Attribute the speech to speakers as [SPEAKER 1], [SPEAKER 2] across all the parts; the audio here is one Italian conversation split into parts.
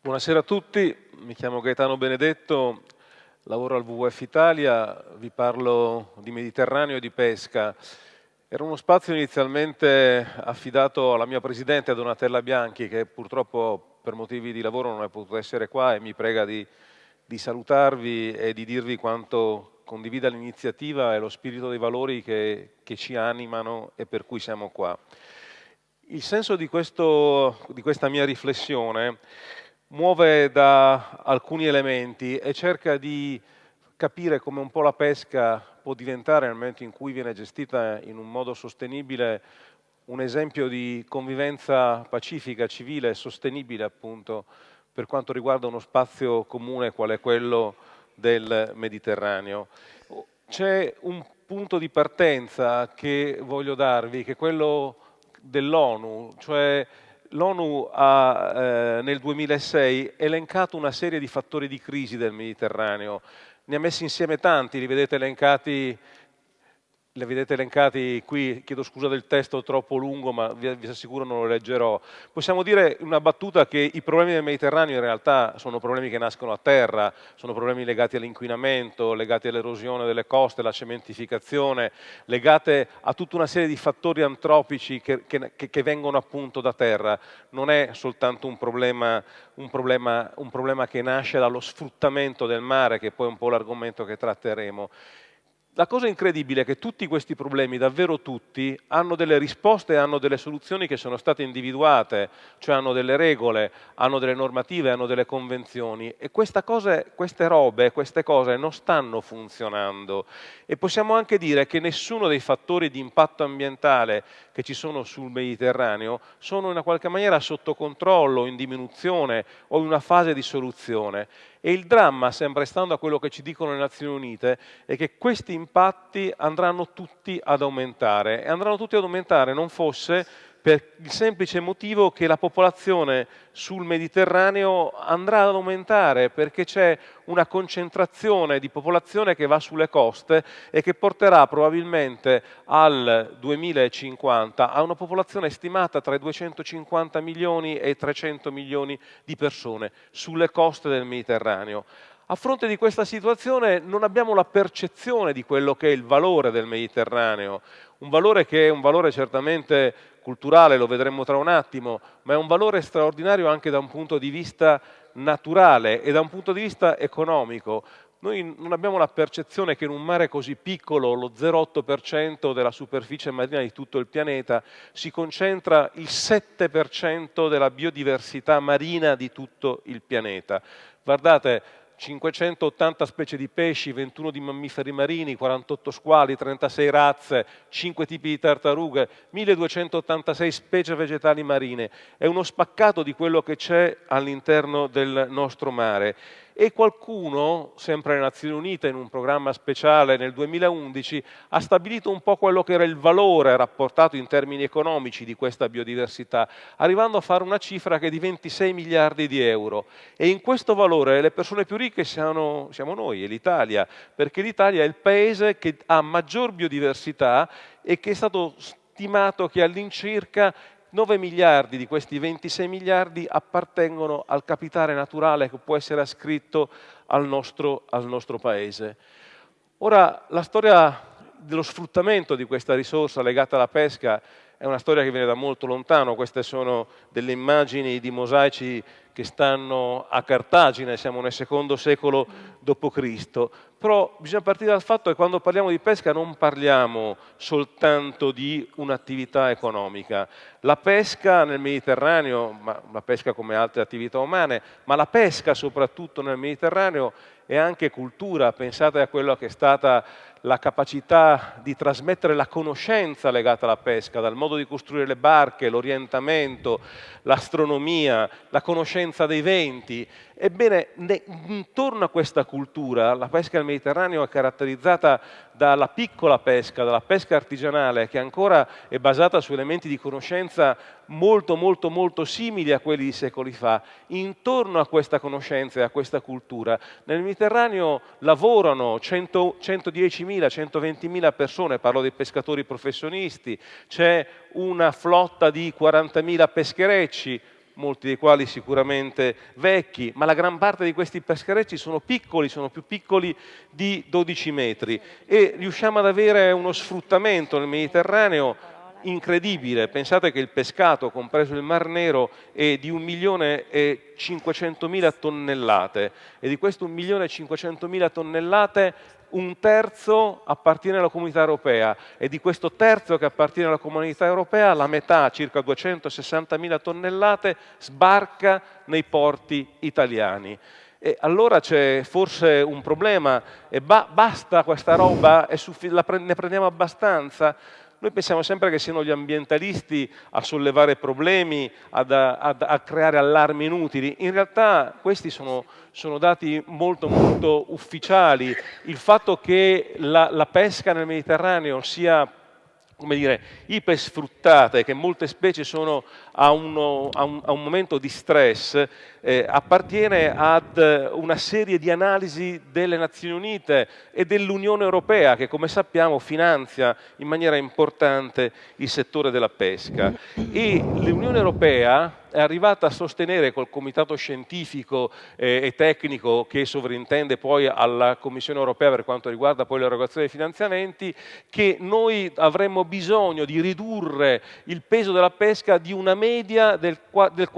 [SPEAKER 1] Buonasera a tutti, mi chiamo Gaetano Benedetto, lavoro al WWF Italia, vi parlo di Mediterraneo e di pesca. Era uno spazio inizialmente affidato alla mia presidente Donatella Bianchi che purtroppo per motivi di lavoro non è potuta essere qua e mi prega di, di salutarvi e di dirvi quanto condivida l'iniziativa e lo spirito dei valori che, che ci animano e per cui siamo qua. Il senso di, questo, di questa mia riflessione muove da alcuni elementi e cerca di capire come un po' la pesca può diventare nel momento in cui viene gestita in un modo sostenibile un esempio di convivenza pacifica, civile e sostenibile appunto per quanto riguarda uno spazio comune qual è quello del Mediterraneo. C'è un punto di partenza che voglio darvi, che è quello dell'ONU, cioè l'ONU ha eh, nel 2006 elencato una serie di fattori di crisi del Mediterraneo, ne ha messi insieme tanti, li vedete elencati li vedete elencati qui, chiedo scusa del testo troppo lungo, ma vi, vi, assicuro non lo leggerò. Possiamo dire una battuta che i problemi del Mediterraneo in realtà sono problemi che nascono a terra, sono problemi legati all'inquinamento, legati all'erosione delle coste, alla cementificazione, legate a tutta una serie di fattori antropici che, che, che vengono appunto da terra. Non è soltanto un problema, un, problema, un problema che nasce dallo sfruttamento del mare, che poi è un po' l'argomento che tratteremo. La cosa incredibile è che tutti questi problemi, davvero tutti, hanno delle risposte e hanno delle soluzioni che sono state individuate, cioè hanno delle regole, hanno delle normative, hanno delle convenzioni e cose, queste robe, queste cose non stanno funzionando e possiamo anche dire che nessuno dei fattori di impatto ambientale che ci sono sul Mediterraneo sono in una qualche maniera sotto controllo, in diminuzione o in una fase di soluzione. E il dramma, sempre stando a quello che ci dicono le Nazioni Unite, è che questi impatti andranno tutti ad aumentare. E andranno tutti ad aumentare non fosse per il semplice motivo che la popolazione sul Mediterraneo andrà ad aumentare perché c'è una concentrazione di popolazione che va sulle coste e che porterà probabilmente al 2050 a una popolazione stimata tra i 250 milioni e i 300 milioni di persone sulle coste del Mediterraneo. A fronte di questa situazione non abbiamo la percezione di quello che è il valore del Mediterraneo, un valore che è un valore certamente culturale, lo vedremo tra un attimo, ma è un valore straordinario anche da un punto di vista naturale e da un punto di vista economico. Noi non abbiamo la percezione che in un mare così piccolo, lo 0,8% della superficie marina di tutto il pianeta, si concentra il 7% della biodiversità marina di tutto il pianeta. Guardate, 580 specie di pesci, 21 di mammiferi marini, 48 squali, 36 razze, 5 tipi di tartarughe, 1286 specie vegetali marine. È uno spaccato di quello che c'è all'interno del nostro mare e qualcuno, sempre alle Nazioni Unite, in un programma speciale nel 2011, ha stabilito un po' quello che era il valore rapportato in termini economici di questa biodiversità, arrivando a fare una cifra che è di 26 miliardi di euro. E in questo valore le persone più ricche siamo, siamo noi, è l'Italia, perché l'Italia è il paese che ha maggior biodiversità e che è stato stimato che all'incirca 9 miliardi di questi 26 miliardi appartengono al capitale naturale che può essere ascritto al nostro, al nostro Paese. Ora, la storia dello sfruttamento di questa risorsa legata alla pesca è una storia che viene da molto lontano, queste sono delle immagini di mosaici che stanno a Cartagine, siamo nel secondo secolo d.C., però bisogna partire dal fatto che quando parliamo di pesca non parliamo soltanto di un'attività economica. La pesca nel Mediterraneo, ma la pesca come altre attività umane, ma la pesca soprattutto nel Mediterraneo è anche cultura, pensate a quello che è stata la capacità di trasmettere la conoscenza legata alla pesca, dal modo di costruire le barche, l'orientamento, l'astronomia, la conoscenza dei venti. Ebbene, intorno a questa cultura, la pesca nel Mediterraneo è caratterizzata dalla piccola pesca, dalla pesca artigianale, che ancora è basata su elementi di conoscenza molto, molto, molto simili a quelli di secoli fa. Intorno a questa conoscenza e a questa cultura, nel Mediterraneo lavorano 110.000 120.000 persone, parlo dei pescatori professionisti, c'è una flotta di 40.000 pescherecci, molti dei quali sicuramente vecchi, ma la gran parte di questi pescherecci sono piccoli, sono più piccoli di 12 metri e riusciamo ad avere uno sfruttamento nel Mediterraneo incredibile. Pensate che il pescato, compreso il Mar Nero, è di 1 milione e 500 mila tonnellate e di questo 1 milione e 500 mila tonnellate un terzo appartiene alla comunità europea e di questo terzo che appartiene alla comunità europea la metà, circa 260 mila tonnellate, sbarca nei porti italiani. E allora c'è forse un problema e ba basta questa roba, ne prendiamo abbastanza? Noi pensiamo sempre che siano gli ambientalisti a sollevare problemi, ad, ad, a creare allarmi inutili. In realtà questi sono, sono dati molto, molto ufficiali. Il fatto che la, la pesca nel Mediterraneo sia come dire, ipersfruttate, che molte specie sono a, uno, a, un, a un, momento di stress, eh, appartiene ad una serie di analisi delle Nazioni Unite e dell'Unione Europea, che come sappiamo finanzia in maniera importante il settore della pesca. E l'Unione Europea è arrivata a sostenere col comitato scientifico eh, e tecnico che sovrintende poi alla Commissione europea per quanto riguarda poi l'erogazione dei finanziamenti, che noi avremmo bisogno di ridurre il peso della pesca di una media del, del, del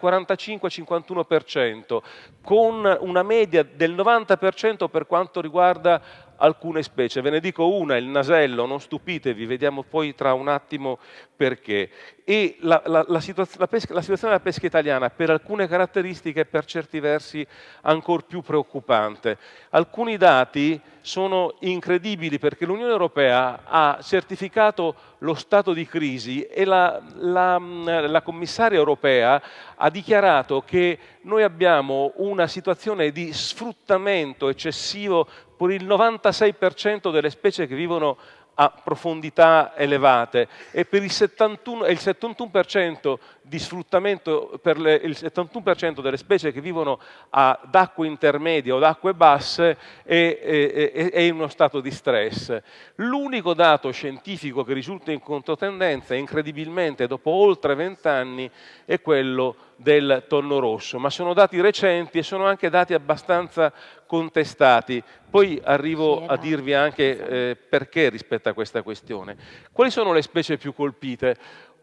[SPEAKER 1] 45-51%, con una media del 90% per quanto riguarda alcune specie. Ve ne dico una, il nasello, non stupitevi, vediamo poi tra un attimo perché. E la, la, la, situaz la, pesca, la situazione della pesca italiana per alcune caratteristiche è per certi versi ancora più preoccupante. Alcuni dati sono incredibili perché l'Unione Europea ha certificato lo stato di crisi e la, la commissaria europea ha dichiarato che noi abbiamo una situazione di sfruttamento eccessivo per il 96% delle specie che vivono a profondità elevate e per il 71%, il 71% di sfruttamento per le, il 71% delle specie che vivono ad acque intermedie o ad acque basse è, è, è, in uno stato di stress. L'unico dato scientifico che risulta in controtendenza, incredibilmente dopo oltre vent'anni, è quello del tonno rosso, ma sono dati recenti e sono anche dati abbastanza contestati. Poi arrivo a dirvi anche eh, perché rispetto a questa questione. Quali sono le specie più colpite?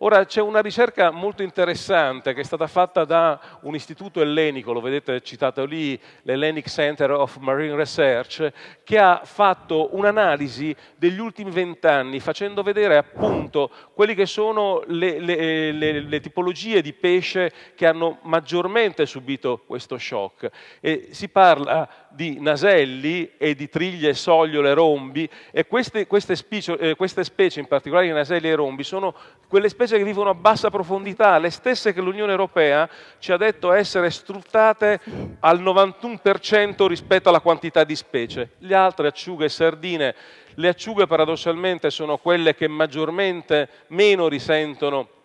[SPEAKER 1] Ora c'è una ricerca molto interessante che è stata fatta da un istituto ellenico, lo vedete citato lì, l'Hellenic Center of Marine Research, che ha fatto un'analisi degli ultimi vent'anni facendo vedere appunto quelle che sono le, le, le, le, tipologie di pesce che hanno maggiormente subito questo shock. E si parla di naselli e di triglie, sogliole, rombi e queste, queste, specie, eh, queste specie, in particolare i naselli e i rombi, sono quelle specie che vivono a bassa profondità, le stesse che l'Unione Europea ci ha detto essere sfruttate al 91% rispetto alla quantità di specie. Le altre acciughe e sardine, le acciughe paradossalmente sono quelle che maggiormente meno risentono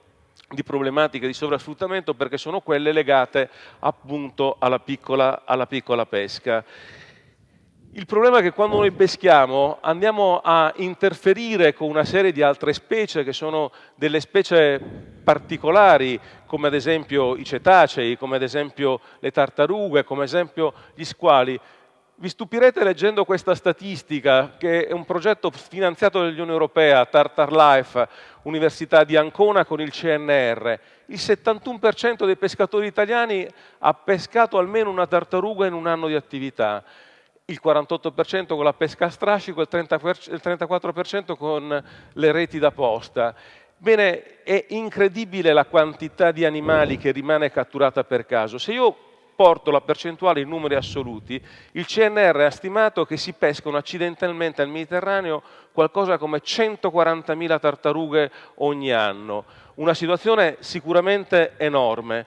[SPEAKER 1] di problematiche di sovrasfruttamento perché sono quelle legate appunto alla piccola, alla piccola pesca. Il problema è che quando noi peschiamo andiamo a interferire con una serie di altre specie che sono delle specie particolari, come ad esempio i cetacei, come ad esempio le tartarughe, come ad esempio gli squali. Vi stupirete leggendo questa statistica, che è un progetto finanziato dall'Unione Europea, Tartar Life, Università di Ancona con il CNR. Il 71% dei pescatori italiani ha pescato almeno una tartaruga in un anno di attività il 48% con la pesca a strascico, il 34% con le reti da posta. Bene, è incredibile la quantità di animali che rimane catturata per caso. Se io porto la percentuale in numeri assoluti, il CNR ha stimato che si pescano accidentalmente al Mediterraneo qualcosa come 140.000 tartarughe ogni anno. Una situazione sicuramente enorme.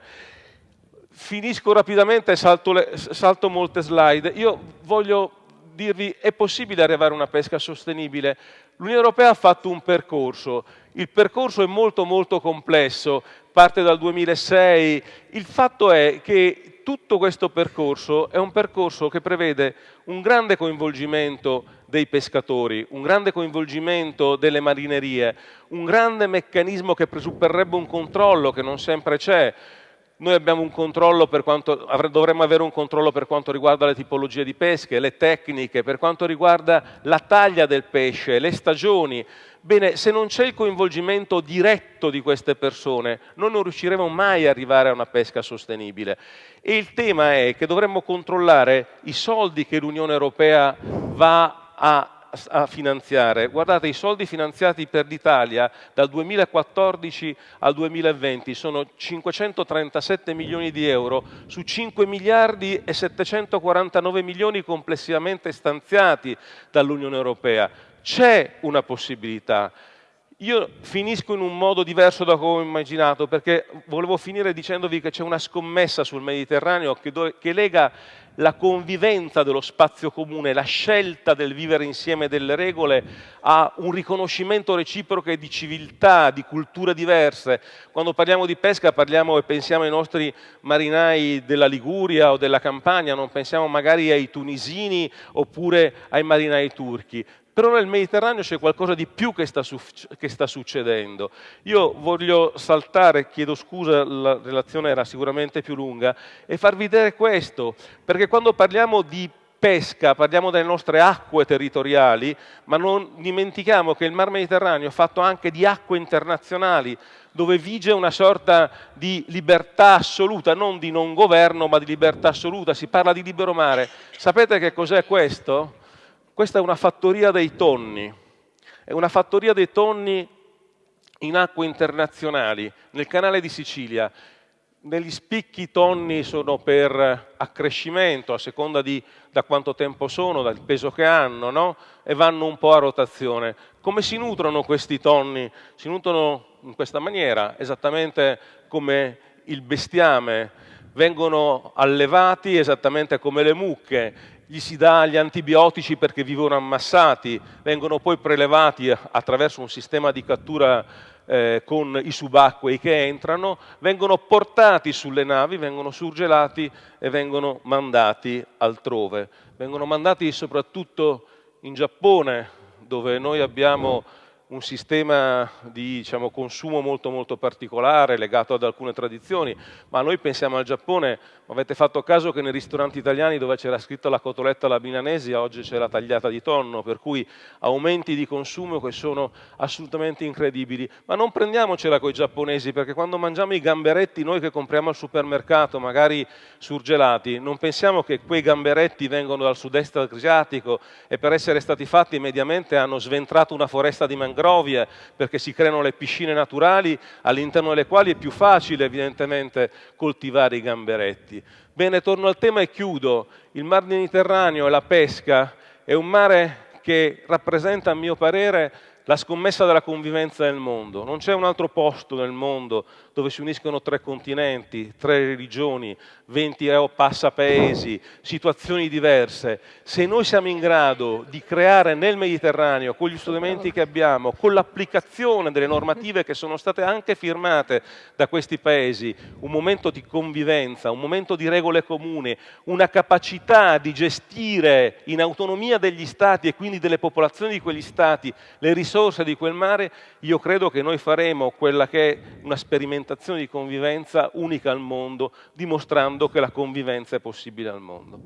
[SPEAKER 1] Finisco rapidamente salto, salto molte slide. Io voglio dirvi è possibile arrivare a una pesca sostenibile. L'Unione Europea ha fatto un percorso, il percorso è molto molto complesso, parte dal 2006, il fatto è che tutto questo percorso è un percorso che prevede un grande coinvolgimento dei pescatori, un grande coinvolgimento delle marinerie, un grande meccanismo che presupporrebbe un controllo che non sempre c'è, noi quanto, dovremmo avere un controllo per quanto riguarda le tipologie di pesche, le tecniche, per quanto riguarda la taglia del pesce, le stagioni. Bene, se non c'è il coinvolgimento diretto di queste persone, noi non riusciremo mai ad arrivare a una pesca sostenibile. E il tema è che dovremmo controllare i soldi che l'Unione Europea va a a finanziare. Guardate, i soldi finanziati per l'Italia dal 2014 al 2020 sono 537 milioni di euro su 5 miliardi e 749 milioni complessivamente stanziati dall'Unione Europea. C'è una possibilità. Io finisco in un modo diverso da come ho immaginato, perché volevo finire dicendovi che c'è una scommessa sul Mediterraneo che, che lega la convivenza dello spazio comune, la scelta del vivere insieme delle regole a un riconoscimento reciproco di civiltà, di culture diverse. Quando parliamo di pesca parliamo e pensiamo ai nostri marinai della Liguria o della Campania, non pensiamo magari ai tunisini oppure ai marinai turchi. Però nel Mediterraneo c'è qualcosa di più che sta, che sta, succedendo. Io voglio saltare, chiedo scusa, la relazione era sicuramente più lunga, e farvi vedere questo, perché quando parliamo di pesca, parliamo delle nostre acque territoriali, ma non dimentichiamo che il Mar Mediterraneo è fatto anche di acque internazionali, dove vige una sorta di libertà assoluta, non di non governo, ma di libertà assoluta. Si parla di libero mare. Sapete che cos'è questo? Questa è una fattoria dei tonni, è una fattoria dei tonni in acque internazionali, nel canale di Sicilia. Negli spicchi tonni sono per accrescimento, a seconda di da quanto tempo sono, dal peso che hanno, no? e vanno un po' a rotazione. Come si nutrono questi tonni? Si nutrono in questa maniera, esattamente come il bestiame. Vengono allevati esattamente come le mucche gli si dà gli antibiotici perché vivono ammassati, vengono poi prelevati attraverso un sistema di cattura eh, con i subacquei che entrano, vengono portati sulle navi, vengono surgelati e vengono mandati altrove. Vengono mandati soprattutto in Giappone, dove noi abbiamo un sistema di diciamo, consumo molto molto particolare legato ad alcune tradizioni, ma noi pensiamo al Giappone, avete fatto caso che nei ristoranti italiani dove c'era scritto la cotoletta alla milanese oggi c'è la tagliata di tonno, per cui aumenti di consumo che sono assolutamente incredibili, ma non prendiamocela con i giapponesi perché quando mangiamo i gamberetti noi che compriamo al supermercato, magari surgelati, non pensiamo che quei gamberetti vengono dal sud-est asiatico e per essere stati fatti mediamente hanno sventrato una foresta di mangrove mangrovie, perché si creano le piscine naturali all'interno delle quali è più facile evidentemente coltivare i gamberetti. Bene, torno al tema e chiudo. Il Mar Mediterraneo e la pesca è un mare che rappresenta, a mio parere, la scommessa della convivenza nel mondo. Non c'è un altro posto nel mondo dove si uniscono tre continenti, tre religioni, 20 passapaesi, situazioni diverse. Se noi siamo in grado di creare nel Mediterraneo, con gli strumenti che abbiamo, con l'applicazione delle normative che sono state anche firmate da questi paesi, un momento di convivenza, un momento di regole comuni, una capacità di gestire in autonomia degli Stati e quindi delle popolazioni di quegli Stati le risorse di quel mare, io credo che noi faremo quella che è una sperimentazione di convivenza unica al mondo, dimostrando che la convivenza è possibile al mondo.